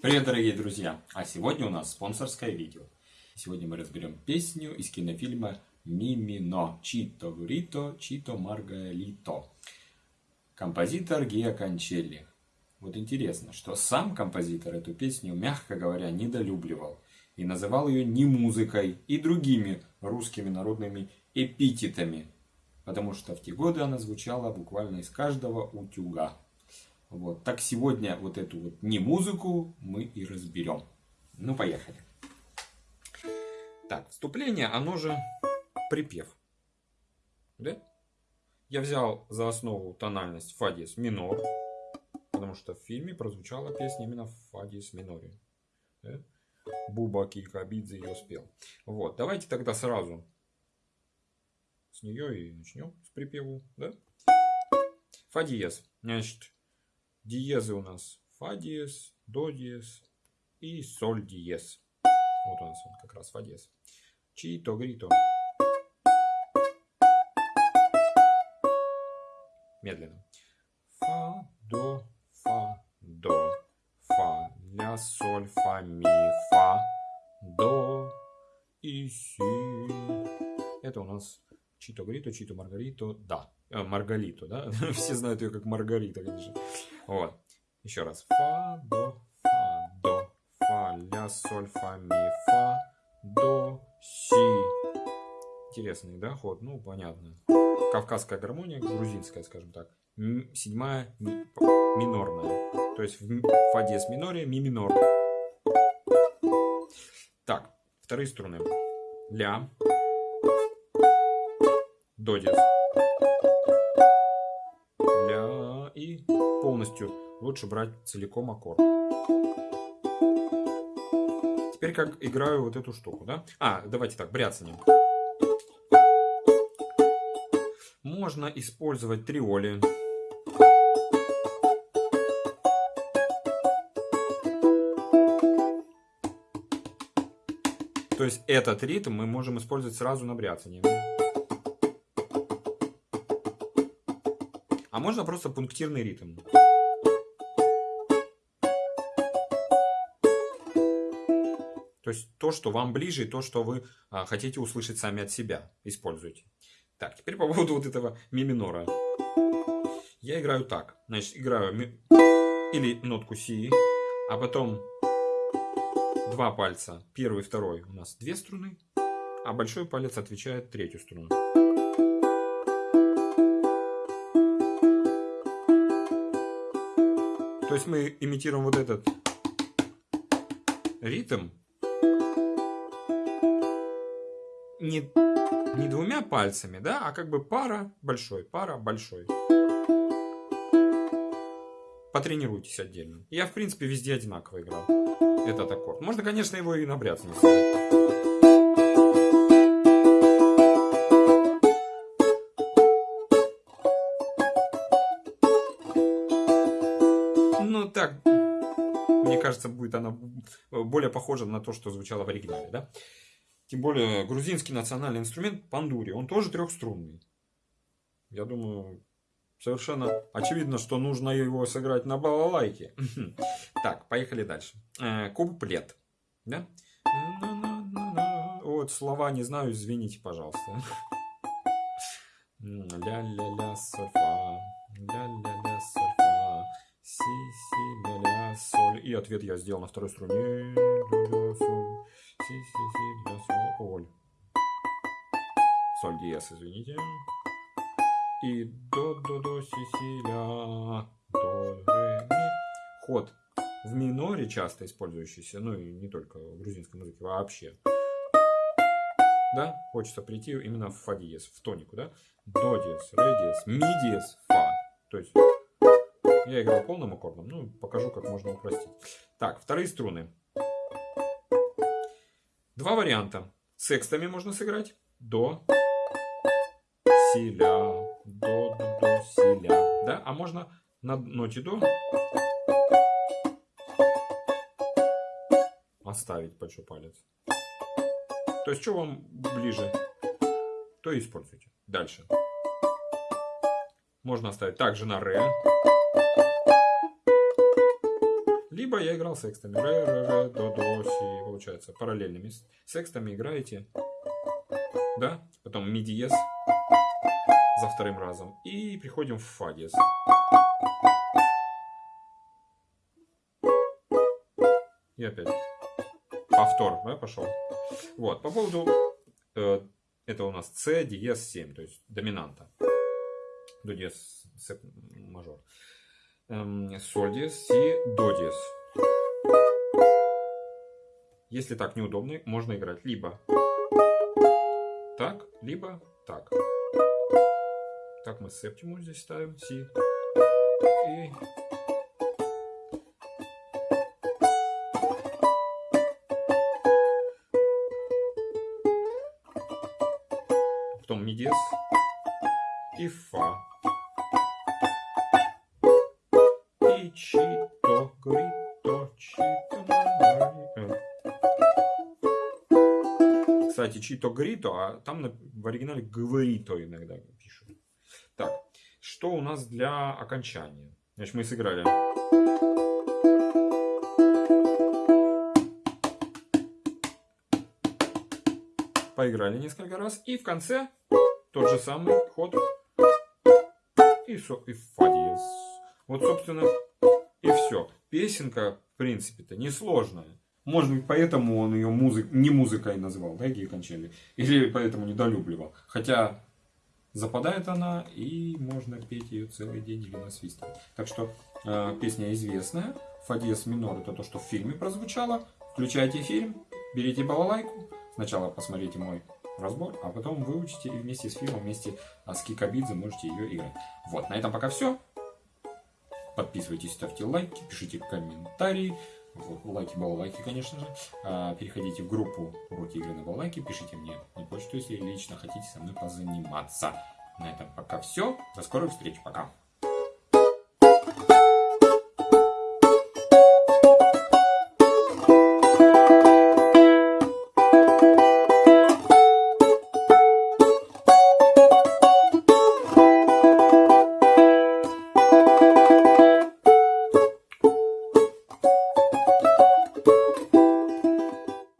Привет, дорогие друзья! А сегодня у нас спонсорское видео. Сегодня мы разберем песню из кинофильма «Мимино» Чито Гурито, Чито Маргалито. Композитор Гиа Кончелли. Вот интересно, что сам композитор эту песню, мягко говоря, недолюбливал. И называл ее не музыкой и другими русскими народными эпитетами. Потому что в те годы она звучала буквально из каждого утюга. Вот. Так сегодня вот эту вот не музыку мы и разберем. Ну, поехали. Так, вступление, оно же припев. Да? Я взял за основу тональность фа минор, потому что в фильме прозвучала песня именно в фа миноре. Да? Буба Кикабидзе ее спел. Вот, давайте тогда сразу с нее и начнем, с припеву. Да? Фа диез. Значит, Диезы у нас фа диез, до диез и соль диез. Вот у нас он как раз фа диез. Чито, грито. Медленно. Фа, до, фа, до, фа, ля, соль, фа, ми, фа, до и си. Это у нас Чито Грито, Чито Маргарито, да. Э, Маргалито, да? Все знают ее как Маргарита, конечно. Вот. Еще раз. Фа, до, фа, до, фа, ля, соль, фа, ми, фа, до, си. Интересный, да, ход? Ну, понятно. Кавказская гармония, грузинская, скажем так. седьмая ми, минорная. То есть в фа диез миноре ми минор. Так, вторые струны. Ля. До диез. Полностью, лучше брать целиком аккорд. Теперь как играю вот эту штуку, да? А, давайте так, бряцанием. Можно использовать триоли. То есть этот ритм мы можем использовать сразу на бряцании. А можно просто пунктирный ритм. То есть то, что вам ближе, и то, что вы а, хотите услышать сами от себя, используйте. Так, теперь по поводу вот этого ми минора. Я играю так. Значит, играю ми... или нотку си, а потом два пальца, первый второй у нас две струны, а большой палец отвечает третью струну. То есть мы имитируем вот этот ритм не, не двумя пальцами, да, а как бы пара большой, пара большой. Потренируйтесь отдельно. Я, в принципе, везде одинаково играл этот аккорд. Можно, конечно, его и на бряцанье сыграть. Ну, так, мне кажется, будет она более похожа на то, что звучало в оригинале, да? Тем более грузинский национальный инструмент пандури, он тоже трехструнный. Я думаю, совершенно очевидно, что нужно его сыграть на балалайке. Так, поехали дальше. Э, куплет. Вот слова не знаю, извините, пожалуйста. Ля-ля-ля, соль, фа. Ля-ля-ля, соль, фа. Си, си, ля-ля, соль. И ответ я сделал на второй струне. Ля-ля, соль. Си, си, си, ля, соль соль. Диез, извините. И до, до, до, си, си, ля, до, ре, ми. Ход в миноре часто использующийся, ну и не только в грузинской музыке, вообще. Да, хочется прийти именно в фа диез, в тонику, да? До диез, ре диез, ми диез, фа. То есть я играл полным аккордом, ну покажу, как можно упростить. Так, вторые струны. Два варианта. Секстами можно сыграть. До, си, ля, до, до, до, си, ля. Да? А можно на ноте до оставить большой палец. То есть, что вам ближе, то используйте. Дальше. Можно оставить также на ре. Либо я играл секстами. Ре, ре, ре, до, до, си. Получается, параллельными секстами играете. Да? Потом ми диез за вторым разом. И приходим в фа диез. И опять повтор, да, пошел. Вот, по поводу, э, это у нас С диез 7, то есть доминанта. До диез, мажор. Эм, соль Си, до диез. Если так неудобно, можно играть либо так, либо так. Так мы септиму здесь ставим, Си. И потом ми диез и фа. Кстати, чито грито, а там в оригинале говорито иногда пишут. Так, что у нас для окончания? Значит, мы сыграли. Поиграли несколько раз. И в конце тот же самый ход. И, со, и фа диез. Вот, собственно, и все. Песенка, в принципе-то, несложная. Может быть, поэтому он ее музык... не музыкой назвал, да, Гея Кончели? Или поэтому недолюбливал. Хотя западает она, и можно петь ее целый день или насвистывать. Так что э, песня известная. Фа диез минор это то, что в фильме прозвучало. Включайте фильм, берите балалайку. Сначала посмотрите мой разбор, а потом выучите и вместе с фильмом, вместе с Кикабидзе можете ее играть. Вот, на этом пока все. Подписывайтесь, ставьте лайки, пишите комментарии. Вот, лайки, балалайки, конечно же. А, переходите в группу уроки игры на балалайке, пишите мне на почту, если лично хотите со мной позаниматься. На этом пока все. До скорых встреч. Пока.